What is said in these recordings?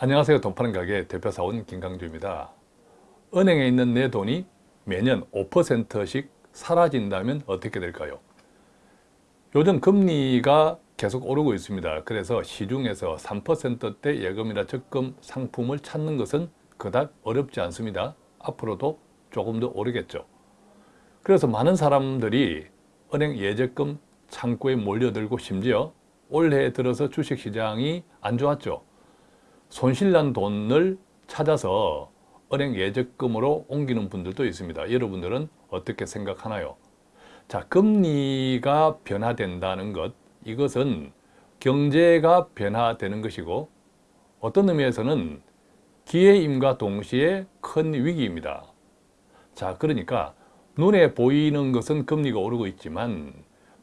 안녕하세요. 돈 파는 가게 대표사원 김강주입니다. 은행에 있는 내 돈이 매년 5%씩 사라진다면 어떻게 될까요? 요즘 금리가 계속 오르고 있습니다. 그래서 시중에서 3%대 예금이나 적금 상품을 찾는 것은 그닥 어렵지 않습니다. 앞으로도 조금 더 오르겠죠. 그래서 많은 사람들이 은행 예적금 창구에 몰려들고 심지어 올해 들어서 주식시장이 안 좋았죠. 손실난 돈을 찾아서 은행 예적금으로 옮기는 분들도 있습니다. 여러분들은 어떻게 생각하나요? 자, 금리가 변화된다는 것, 이것은 경제가 변화되는 것이고 어떤 의미에서는 기회임과 동시에 큰 위기입니다. 자, 그러니까 눈에 보이는 것은 금리가 오르고 있지만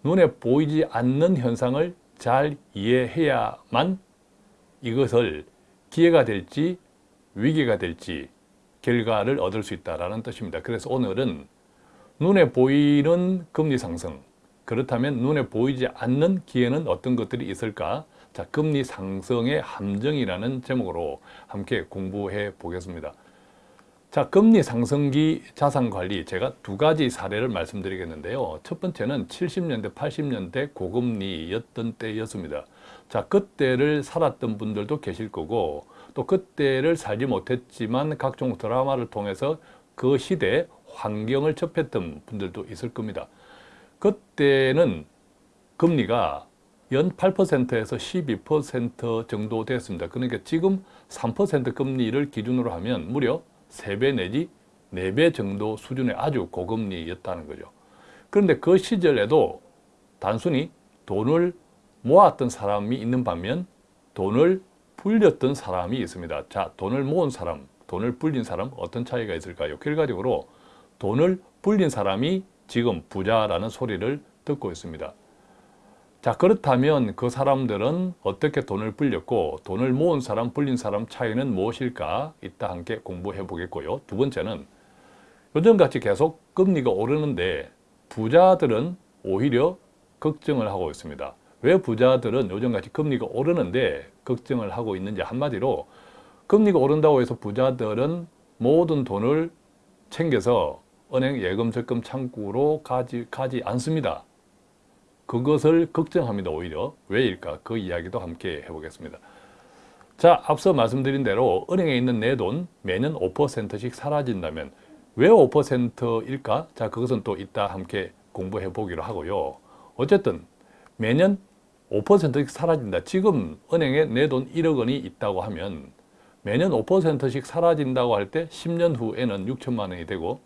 눈에 보이지 않는 현상을 잘 이해해야만 이것을 기회가 될지 위기가 될지 결과를 얻을 수 있다는 뜻입니다. 그래서 오늘은 눈에 보이는 금리 상승, 그렇다면 눈에 보이지 않는 기회는 어떤 것들이 있을까? 자, 금리 상승의 함정이라는 제목으로 함께 공부해 보겠습니다. 자, 금리 상승기 자산관리 제가 두 가지 사례를 말씀드리겠는데요. 첫 번째는 70년대, 80년대 고금리였던 때였습니다. 자, 그때를 살았던 분들도 계실 거고 또 그때를 살지 못했지만 각종 드라마를 통해서 그 시대 환경을 접했던 분들도 있을 겁니다. 그때는 금리가 연 8%에서 12% 정도 됐습니다. 그러니까 지금 3% 금리를 기준으로 하면 무려 3배 내지 4배 정도 수준의 아주 고금리였다는 거죠. 그런데 그 시절에도 단순히 돈을 모았던 사람이 있는 반면 돈을 불렸던 사람이 있습니다. 자, 돈을 모은 사람, 돈을 불린 사람 어떤 차이가 있을까요? 결과적으로 돈을 불린 사람이 지금 부자라는 소리를 듣고 있습니다. 자 그렇다면 그 사람들은 어떻게 돈을 불렸고 돈을 모은 사람, 불린 사람 차이는 무엇일까? 이따 함께 공부해 보겠고요. 두 번째는 요즘같이 계속 금리가 오르는데 부자들은 오히려 걱정을 하고 있습니다. 왜 부자들은 요즘같이 금리가 오르는데 걱정을 하고 있는지 한마디로 금리가 오른다고 해서 부자들은 모든 돈을 챙겨서 은행 예금 적금 창구로 가지, 가지 않습니다. 그것을 걱정합니다. 오히려 왜일까? 그 이야기도 함께 해보겠습니다. 자, 앞서 말씀드린 대로 은행에 있는 내 돈 매년 5%씩 사라진다면 왜 5%일까? 자, 그것은 또 이따 함께 공부해 보기로 하고요. 어쨌든 매년 5%씩 사라진다. 지금 은행에 내 돈 1억 원이 있다고 하면 매년 5%씩 사라진다고 할 때 10년 후에는 6천만 원이 되고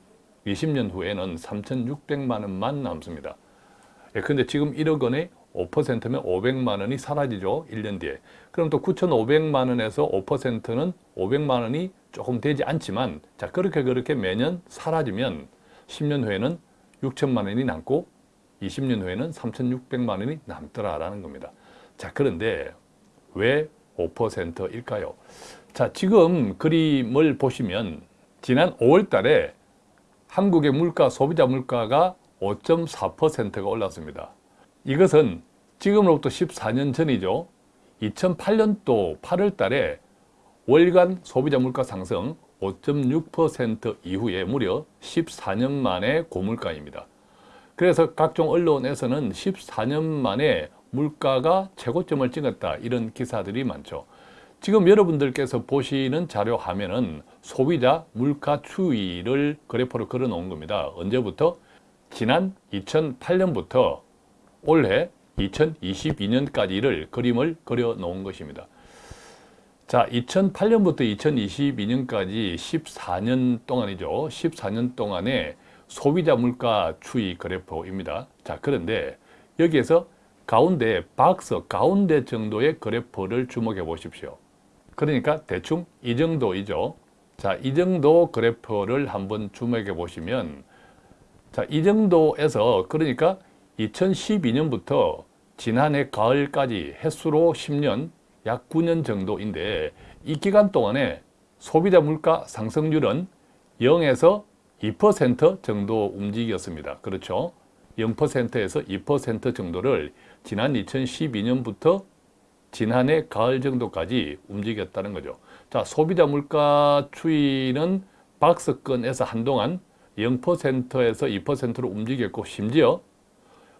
20년 후에는 3,600만 원만 남습니다. 예, 근데 지금 1억 원에 5%면 500만 원이 사라지죠. 1년 뒤에. 그럼 또 9,500만 원에서 5%는 500만 원이 조금 되지 않지만 자 그렇게 그렇게 매년 사라지면 10년 후에는 6천만 원이 남고 20년 후에는 3,600만 원이 남더라라는 겁니다. 자 그런데 왜 5%일까요? 자 지금 그림을 보시면 지난 5월 달에 한국의 물가, 소비자 물가가 5.4%가 올랐습니다. 이것은 지금으로부터 14년 전이죠. 2008년도 8월 달에 월간 소비자 물가 상승 5.6% 이후에 무려 14년 만에 고물가입니다. 그래서 각종 언론에서는 14년 만에 물가가 최고점을 찍었다 이런 기사들이 많죠. 지금 여러분들께서 보시는 자료 화면은 소비자 물가 추이를 그래프로 걸어 놓은 겁니다. 언제부터? 지난 2008년부터 올해 2022년까지를 그림을 그려 놓은 것입니다. 자, 2008년부터 2022년까지 14년 동안이죠. 14년 동안의 소비자 물가 추이 그래프입니다. 자, 그런데 여기에서 가운데 박스 가운데 정도의 그래프를 주목해 보십시오. 그러니까 대충 이 정도이죠. 자, 이 정도 그래프를 한번 주목해 보시면 자, 이 정도에서 그러니까 2012년부터 지난해 가을까지 횟수로 10년, 약 9년 정도인데 이 기간 동안에 소비자 물가 상승률은 0에서 2% 정도 움직였습니다. 그렇죠? 0%에서 2% 정도를 지난 2012년부터 지난해 가을 정도까지 움직였다는 거죠. 자, 소비자 물가 추이는 박스권에서 한동안 0%에서 2%로 움직였고 심지어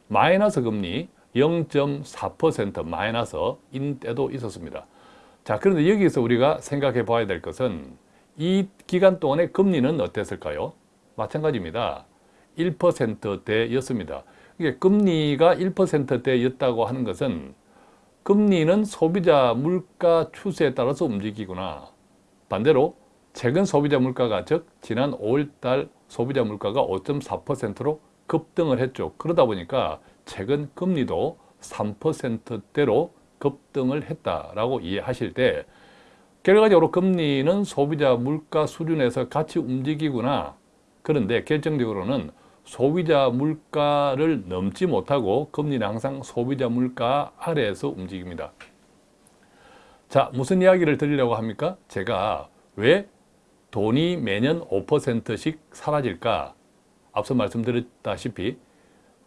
마이너스 금리 0.4% 마이너스 인 때도 있었습니다. 자, 그런데 여기서 우리가 생각해 봐야 될 것은 이 기간 동안의 금리는 어땠을까요? 마찬가지입니다. 1%대였습니다. 이게 금리가 1%대였다고 하는 것은 금리는 소비자 물가 추세에 따라서 움직이구나. 반대로 최근 소비자 물가가 즉 지난 5월달 소비자 물가가 5.4%로 급등을 했죠. 그러다 보니까 최근 금리도 3%대로 급등을 했다라고 이해하실 때 결과적으로 금리는 소비자 물가 수준에서 같이 움직이구나. 그런데 결정적으로는 소비자 물가를 넘지 못하고 금리는 항상 소비자 물가 아래에서 움직입니다. 자, 무슨 이야기를 드리려고 합니까? 제가 왜 돈이 매년 5%씩 사라질까? 앞서 말씀드렸다시피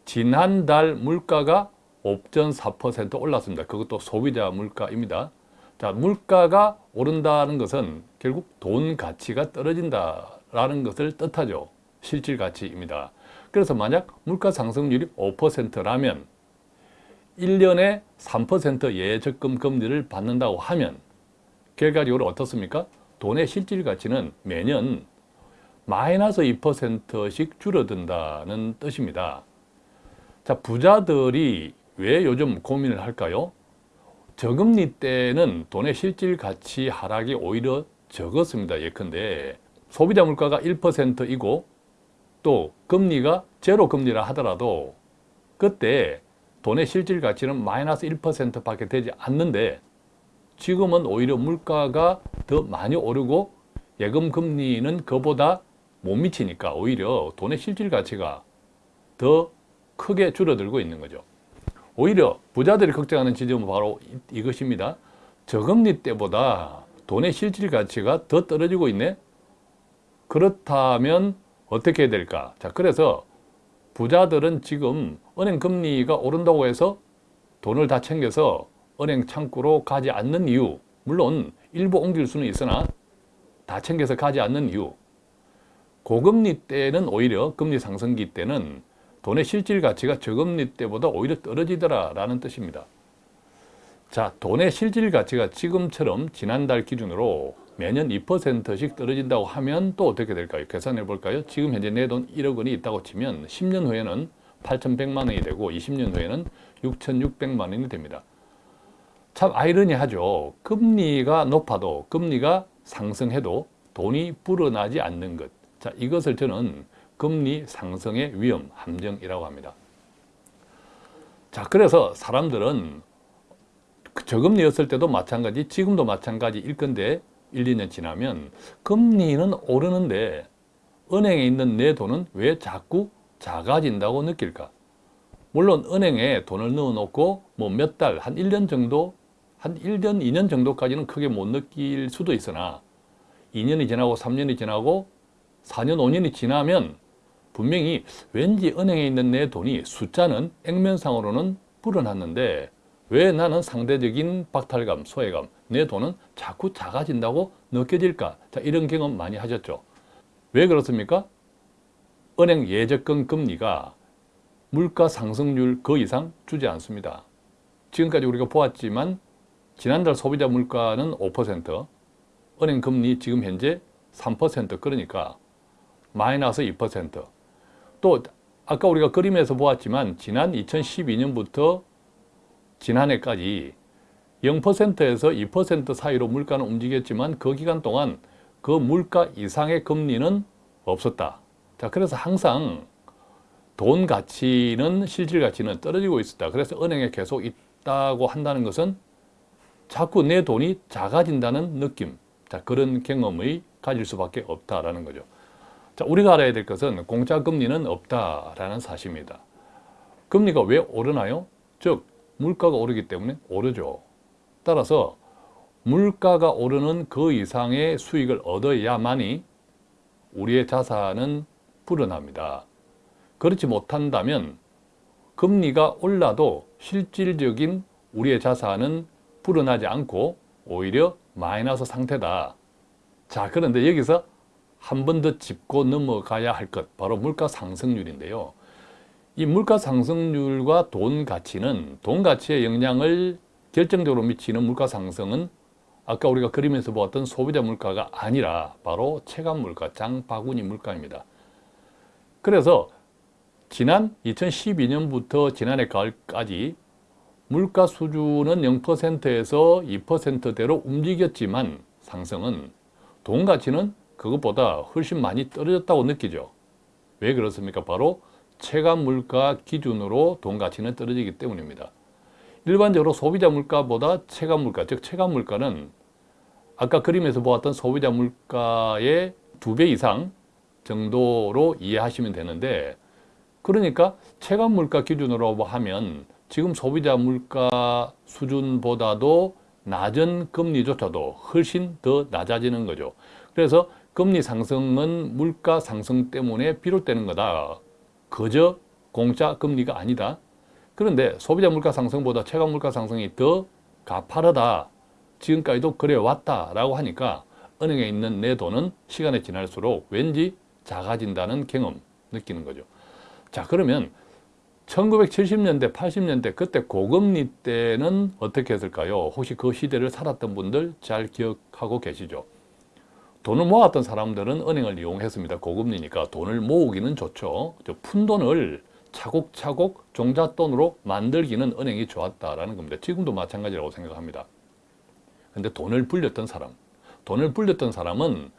지난달 물가가 5.4% 올랐습니다. 그것도 소비자 물가입니다. 자, 물가가 오른다는 것은 결국 돈 가치가 떨어진다 라는 것을 뜻하죠. 실질 가치입니다. 그래서 만약 물가 상승률이 5%라면 1년에 3% 예적금 금리를 받는다고 하면 결과적으로 어떻습니까? 돈의 실질 가치는 매년 마이너스 2%씩 줄어든다는 뜻입니다. 자, 부자들이 왜 요즘 고민을 할까요? 저금리 때는 돈의 실질 가치 하락이 오히려 적었습니다. 예컨대 소비자 물가가 1%이고 또 금리가 제로 금리라 하더라도 그때 돈의 실질 가치는 마이너스 1%밖에 되지 않는데 지금은 오히려 물가가 더 많이 오르고 예금 금리는 그보다 못 미치니까 오히려 돈의 실질 가치가 더 크게 줄어들고 있는 거죠. 오히려 부자들이 걱정하는 지점은 바로 이것입니다. 저금리 때보다 돈의 실질 가치가 더 떨어지고 있네? 그렇다면 어떻게 될까? 자, 그래서 부자들은 지금 은행 금리가 오른다고 해서 돈을 다 챙겨서 은행 창구로 가지 않는 이유 물론 일부 옮길 수는 있으나 다 챙겨서 가지 않는 이유 고금리 때는 오히려 금리 상승기 때는 돈의 실질 가치가 저금리 때보다 오히려 떨어지더라 라는 뜻입니다. 자, 돈의 실질 가치가 지금처럼 지난달 기준으로 매년 2%씩 떨어진다고 하면 또 어떻게 될까요? 계산해 볼까요? 지금 현재 내 돈 1억 원이 있다고 치면 10년 후에는 8,100만 원이 되고 20년 후에는 6,600만 원이 됩니다. 참 아이러니하죠. 금리가 높아도 금리가 상승해도 돈이 불어나지 않는 것. 자, 이것을 저는 금리 상승의 위험, 함정이라고 합니다. 자, 그래서 사람들은 저금리였을 때도 마찬가지, 지금도 마찬가지일 건데 1, 2년 지나면 금리는 오르는데 은행에 있는 내 돈은 왜 자꾸 작아진다고 느낄까? 물론 은행에 돈을 넣어놓고 뭐 몇 달, 한 1년 정도, 한 1년, 2년 정도까지는 크게 못 느낄 수도 있으나 2년이 지나고 3년이 지나고 4년, 5년이 지나면 분명히 왠지 은행에 있는 내 돈이 숫자는 액면상으로는 불어났는데 왜 나는 상대적인 박탈감, 소외감, 내 돈은 자꾸 작아진다고 느껴질까? 자, 이런 경험 많이 하셨죠. 왜 그렇습니까? 은행 예적금 금리가 물가 상승률 그 이상 주지 않습니다. 지금까지 우리가 보았지만 지난달 소비자 물가는 5%, 은행 금리 지금 현재 3% 그러니까 마이너스 2%. 또 아까 우리가 그림에서 보았지만 지난 2012년부터 지난해까지 0%에서 2% 사이로 물가는 움직였지만 그 기간 동안 그 물가 이상의 금리는 없었다. 자, 그래서 항상 돈 가치는 실질 가치는 떨어지고 있었다. 그래서 은행에 계속 있다고 한다는 것은 자꾸 내 돈이 작아진다는 느낌. 자, 그런 경험을 가질 수밖에 없다라는 거죠. 자, 우리가 알아야 될 것은 공짜 금리는 없다라는 사실입니다. 금리가 왜 오르나요? 즉 물가가 오르기 때문에 오르죠. 따라서 물가가 오르는 그 이상의 수익을 얻어야만이 우리의 자산은 불어납니다. 그렇지 못한다면 금리가 올라도 실질적인 우리의 자산은 불어나지 않고 오히려 마이너스 상태다. 자, 그런데 여기서 한 번 더 짚고 넘어가야 할 것, 바로 물가 상승률인데요. 이 물가 상승률과 돈 가치는 돈 가치에 영향을 결정적으로 미치는 물가 상승은 아까 우리가 그림에서 보았던 소비자 물가가 아니라 바로 체감 물가, 장바구니 물가입니다. 그래서 지난 2012년부터 지난해 가을까지 물가 수준은 0%에서 2%대로 움직였지만 상승은 돈 가치는 그것보다 훨씬 많이 떨어졌다고 느끼죠. 왜 그렇습니까? 바로 체감 물가 기준으로 돈 가치는 떨어지기 때문입니다. 일반적으로 소비자 물가보다 체감 물가, 즉 체감 물가는 아까 그림에서 보았던 소비자 물가의 두 배 이상 정도로 이해하시면 되는데 그러니까 체감 물가 기준으로 하면 지금 소비자 물가 수준보다도 낮은 금리조차도 훨씬 더 낮아지는 거죠. 그래서 금리 상승은 물가 상승 때문에 비롯되는 거다. 그저 공짜 금리가 아니다. 그런데 소비자 물가 상승보다 체감 물가 상승이 더 가파르다. 지금까지도 그래 왔다라고 하니까 은행에 있는 내 돈은 시간이 지날수록 왠지 작아진다는 경험 느끼는 거죠. 자 그러면 1970년대, 80년대 그때 고금리 때는 어떻게 했을까요? 혹시 그 시대를 살았던 분들 잘 기억하고 계시죠? 돈을 모았던 사람들은 은행을 이용했습니다. 고금리니까 돈을 모으기는 좋죠. 푼 돈을 차곡차곡 종잣돈으로 만들기는 은행이 좋았다라는 겁니다. 지금도 마찬가지라고 생각합니다. 근데 돈을 불렸던 사람, 돈을 불렸던 사람은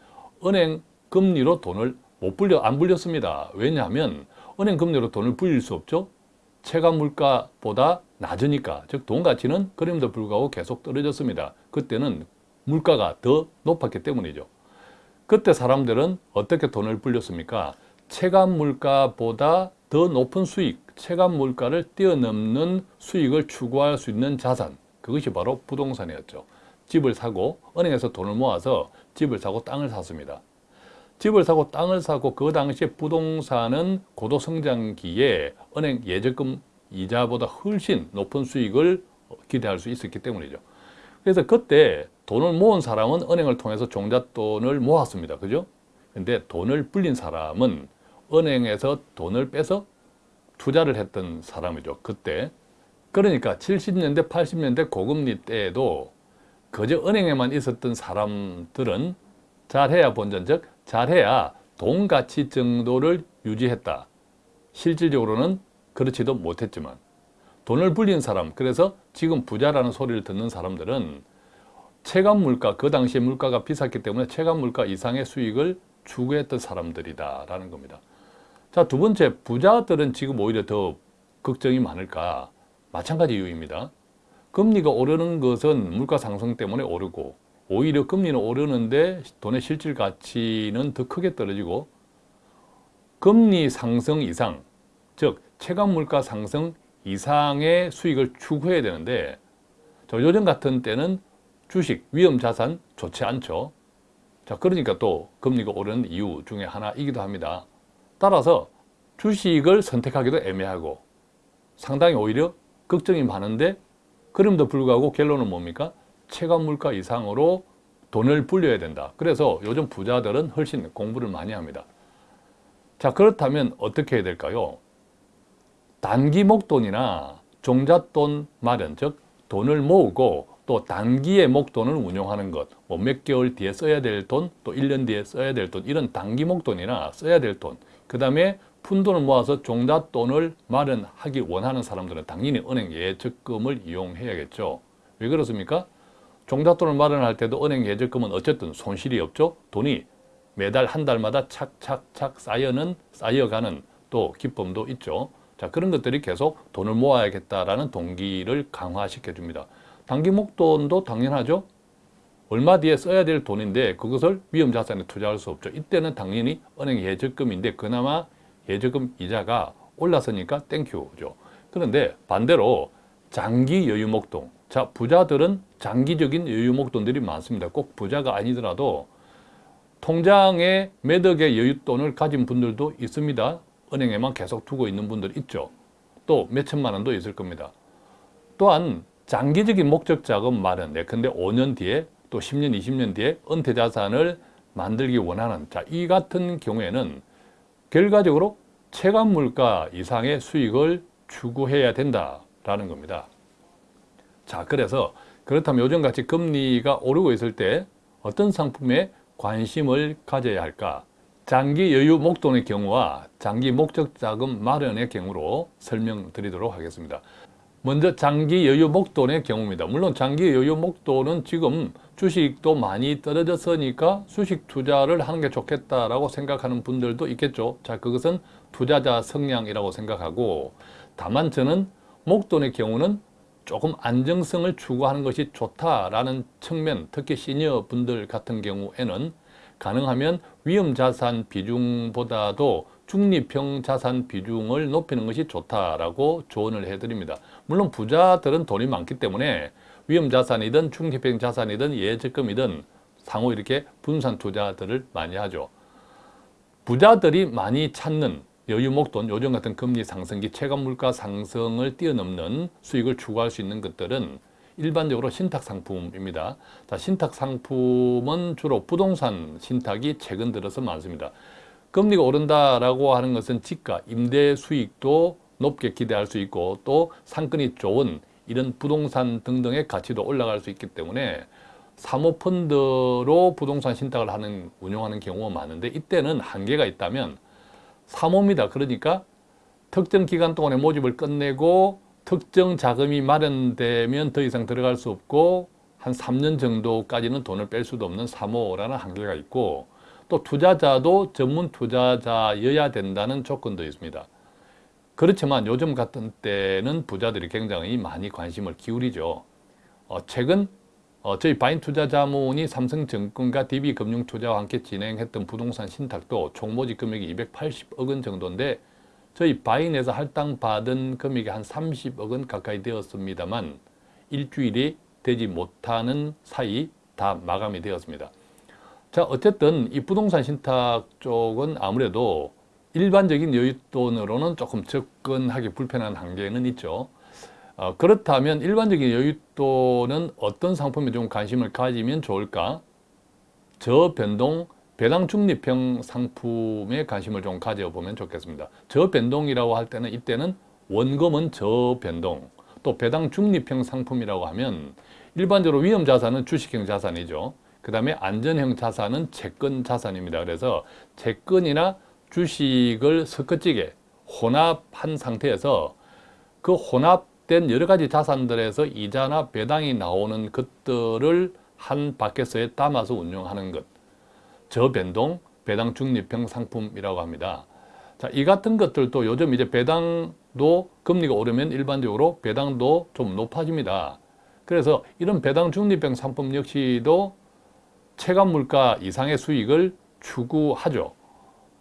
은행 금리로 돈을 못 불려, 안 불렸습니다. 왜냐하면 은행 금리로 돈을 불릴 수 없죠. 체감 물가보다 낮으니까, 즉 돈 가치는 그럼에도 불구하고 계속 떨어졌습니다. 그때는 물가가 더 높았기 때문이죠. 그때 사람들은 어떻게 돈을 불렸습니까? 체감 물가보다 더 높은 수익, 체감 물가를 뛰어넘는 수익을 추구할 수 있는 자산, 그것이 바로 부동산이었죠. 집을 사고 은행에서 돈을 모아서 집을 사고 땅을 샀습니다. 집을 사고 땅을 사고 그 당시에 부동산은 고도 성장기에 은행 예적금 이자보다 훨씬 높은 수익을 기대할 수 있었기 때문이죠. 그래서 그때 돈을 모은 사람은 은행을 통해서 종잣돈을 모았습니다. 그죠? 근데 돈을 불린 사람은 은행에서 돈을 빼서 투자를 했던 사람이죠. 그때. 그러니까 70년대, 80년대 고금리 때에도 그저 은행에만 있었던 사람들은 잘해야 본전적 잘해야 돈 가치 정도를 유지했다. 실질적으로는 그렇지도 못했지만 돈을 불린 사람, 그래서 지금 부자라는 소리를 듣는 사람들은 체감 물가, 그 당시에 물가가 비쌌기 때문에 체감 물가 이상의 수익을 추구했던 사람들이다 라는 겁니다. 자, 두 번째, 부자들은 지금 오히려 더 걱정이 많을까? 마찬가지 이유입니다. 금리가 오르는 것은 물가 상승 때문에 오르고 오히려 금리는 오르는데 돈의 실질 가치는 더 크게 떨어지고 금리 상승 이상, 즉 체감 물가 상승 이상의 수익을 추구해야 되는데 요즘 같은 때는 주식, 위험 자산 좋지 않죠. 자, 그러니까 또 금리가 오르는 이유 중에 하나이기도 합니다. 따라서 주식을 선택하기도 애매하고 상당히 오히려 걱정이 많은데 그럼에도 불구하고 결론은 뭡니까? 체감 물가 이상으로 돈을 불려야 된다. 그래서 요즘 부자들은 훨씬 공부를 많이 합니다. 자 그렇다면 어떻게 해야 될까요? 단기 목돈이나 종잣돈 마련, 즉 돈을 모으고 또 단기의 목돈을 운용하는 것, 뭐 몇 개월 뒤에 써야 될 돈, 또 1년 뒤에 써야 될 돈, 이런 단기 목돈이나 써야 될 돈, 그 다음에 푼돈을 모아서 종잣돈을 마련하기 원하는 사람들은 당연히 은행 예적금을 이용해야겠죠. 왜 그렇습니까? 종잣돈을 마련할 때도 은행 예적금은 어쨌든 손실이 없죠. 돈이 매달 한 달마다 착착착 쌓여는 쌓여가는 또 기쁨도 있죠. 자 그런 것들이 계속 돈을 모아야겠다라는 동기를 강화시켜 줍니다. 단기 목돈도 당연하죠. 얼마 뒤에 써야 될 돈인데 그것을 위험자산에 투자할 수 없죠. 이때는 당연히 은행 예적금인데 그나마 예적금 이자가 올랐으니까 thank you죠. 그런데 반대로 장기 여유 목돈. 자, 부자들은 장기적인 여유 목돈들이 많습니다. 꼭 부자가 아니더라도 통장에 매덕의 여윳돈을 가진 분들도 있습니다. 은행에만 계속 두고 있는 분들 있죠. 또 몇천만 원도 있을 겁니다. 또한 장기적인 목적 자금 마련, 예컨대 5년 뒤에 또 10년, 20년 뒤에 은퇴 자산을 만들기 원하는 자, 이 같은 경우에는 결과적으로 체감 물가 이상의 수익을 추구해야 된다라는 겁니다. 자, 그래서 그렇다면 요즘같이 금리가 오르고 있을 때 어떤 상품에 관심을 가져야 할까? 장기 여유 목돈의 경우와 장기 목적 자금 마련의 경우로 설명드리도록 하겠습니다. 먼저 장기 여유 목돈의 경우입니다. 물론 장기 여유 목돈은 지금 주식도 많이 떨어졌으니까 주식 투자를 하는 게 좋겠다라고 생각하는 분들도 있겠죠. 자, 그것은 투자자 성향이라고 생각하고 다만 저는 목돈의 경우는 조금 안정성을 추구하는 것이 좋다라는 측면, 특히 시니어 분들 같은 경우에는 가능하면 위험자산 비중보다도 중립형 자산 비중을 높이는 것이 좋다라고 조언을 해드립니다. 물론 부자들은 돈이 많기 때문에 위험자산이든 중립형 자산이든 예적금이든 상호 이렇게 분산 투자들을 많이 하죠. 부자들이 많이 찾는 여유 목돈, 요즘 같은 금리 상승기 체감 물가 상승을 뛰어넘는 수익을 추구할 수 있는 것들은 일반적으로 신탁 상품입니다. 자, 신탁 상품은 주로 부동산 신탁이 최근 들어서 많습니다. 금리가 오른다라고 하는 것은 지가, 임대 수익도 높게 기대할 수 있고 또 상권이 좋은 이런 부동산 등등의 가치도 올라갈 수 있기 때문에 사모펀드로 부동산 신탁을 하는 운영하는 경우가 많은데 이때는 한계가 있다면 사모입니다. 그러니까 특정 기간 동안에 모집을 끝내고 특정 자금이 마련되면 더 이상 들어갈 수 없고 한 3년 정도까지는 돈을 뺄 수도 없는 사모라는 한계가 있고 또 투자자도 전문 투자자여야 된다는 조건도 있습니다. 그렇지만 요즘 같은 때는 부자들이 굉장히 많이 관심을 기울이죠. 어, 최근 어, 저희 바인 투자자문이 삼성증권과 DB금융투자와 함께 진행했던 부동산 신탁도 총 모집 금액이 280억 원 정도인데 저희 바인에서 할당받은 금액이 한 30억 원 가까이 되었습니다만 일주일이 되지 못하는 사이 다 마감이 되었습니다. 자 어쨌든 이 부동산 신탁 쪽은 아무래도 일반적인 여윳돈으로는 조금 접근하기 불편한 한계는 있죠. 어, 그렇다면 일반적인 여윳돈은 어떤 상품에 좀 관심을 가지면 좋을까? 저변동 배당 중립형 상품에 관심을 좀 가져보면 좋겠습니다. 저변동이라고 할 때는 이때는 원금은 저변동, 또 배당 중립형 상품이라고 하면 일반적으로 위험 자산은 주식형 자산이죠. 그 다음에 안전형 자산은 채권 자산입니다. 그래서 채권이나 주식을 섞어찌게 혼합한 상태에서 그 혼합된 여러 가지 자산들에서 이자나 배당이 나오는 것들을 한 바켓에 담아서 운용하는 것. 저변동 배당 중립형 상품이라고 합니다. 자, 이 같은 것들도 요즘 이제 배당도 금리가 오르면 일반적으로 배당도 좀 높아집니다. 그래서 이런 배당 중립형 상품 역시도 체감 물가 이상의 수익을 추구하죠.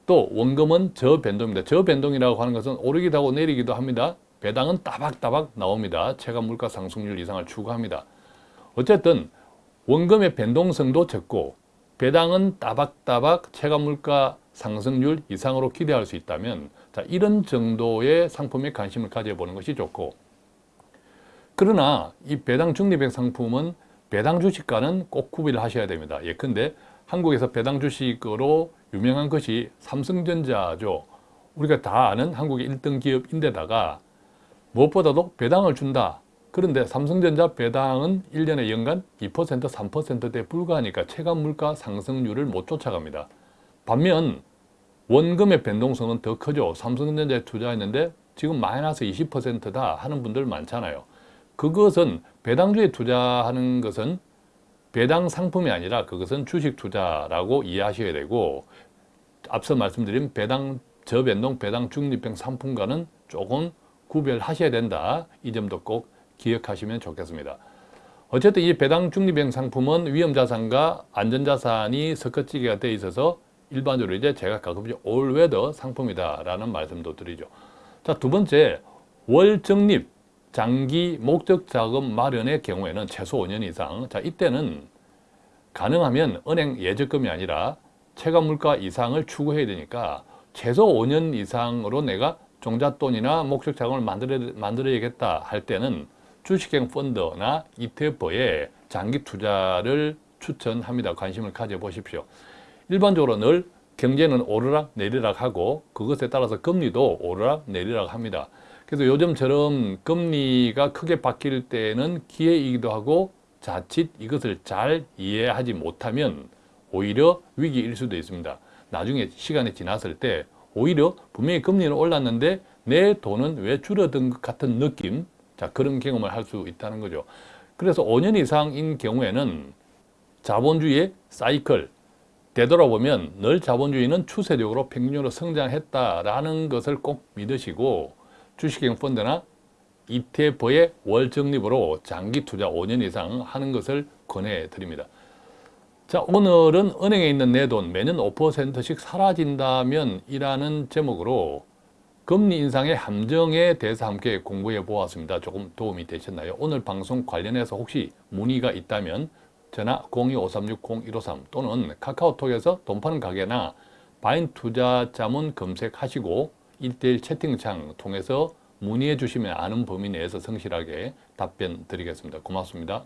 또 원금은 저변동입니다. 저변동이라고 하는 것은 오르기도 하고 내리기도 합니다. 배당은 따박따박 나옵니다. 체감 물가 상승률 이상을 추구합니다. 어쨌든 원금의 변동성도 적고 배당은 따박따박 체감물가 상승률 이상으로 기대할 수 있다면 자, 이런 정도의 상품에 관심을 가져보는 것이 좋고 그러나 이 배당 중립형 상품은 배당 주식과는 꼭 구비를 하셔야 됩니다. 예컨대 한국에서 배당 주식으로 유명한 것이 삼성전자죠. 우리가 다 아는 한국의 1등 기업인데다가 무엇보다도 배당을 준다. 그런데 삼성전자 배당은 1년에 연간 2% 3%대 불과하니까 체감 물가 상승률을 못 쫓아갑니다. 반면 원금의 변동성은 더 크죠. 삼성전자에 투자했는데 지금 마이너스 20%다 하는 분들 많잖아요. 그것은 배당주에 투자하는 것은 배당 상품이 아니라 그것은 주식 투자라고 이해하셔야 되고 앞서 말씀드린 배당 저변동 배당 중립형 상품과는 조금 구별하셔야 된다. 이 점도 꼭 기억하시면 좋겠습니다. 어쨌든 이 배당 중립형 상품은 위험자산과 안전자산이 섞어지게 되어 있어서 일반적으로 이제 제가 가끔씩 올웨더 상품이다 라는 말씀도 드리죠. 자, 두 번째, 월적립 장기 목적 자금 마련의 경우에는 최소 5년 이상. 자, 이때는 가능하면 은행 예적금이 아니라 체감 물가 이상을 추구해야 되니까 최소 5년 이상으로 내가 종잣돈이나 목적 자금을 만들어, 만들어야겠다 할 때는 주식형 펀드나 ETF에 장기 투자를 추천합니다. 관심을 가져보십시오. 일반적으로 늘 경제는 오르락 내리락 하고 그것에 따라서 금리도 오르락 내리락 합니다. 그래서 요즘처럼 금리가 크게 바뀔 때는 기회이기도 하고 자칫 이것을 잘 이해하지 못하면 오히려 위기일 수도 있습니다. 나중에 시간이 지났을 때 오히려 분명히 금리는 올랐는데 내 돈은 왜 줄어든 것 같은 느낌? 자, 그런 경험을 할 수 있다는 거죠. 그래서 5년 이상인 경우에는 자본주의의 사이클, 되돌아보면 늘 자본주의는 추세적으로 평균으로 성장했다라는 것을 꼭 믿으시고 주식형 펀드나 ETF의 월 적립으로 장기 투자 5년 이상 하는 것을 권해 드립니다. 자, 오늘은 은행에 있는 내 돈 매년 5%씩 사라진다면 이라는 제목으로 금리 인상의 함정에 대해서 함께 공부해 보았습니다. 조금 도움이 되셨나요? 오늘 방송 관련해서 혹시 문의가 있다면 전화 02-536-0153 또는 카카오톡에서 돈 파는 가게나 바인 투자 자문 검색하시고 1대1 채팅창 통해서 문의해 주시면 아는 범위 내에서 성실하게 답변 드리겠습니다. 고맙습니다.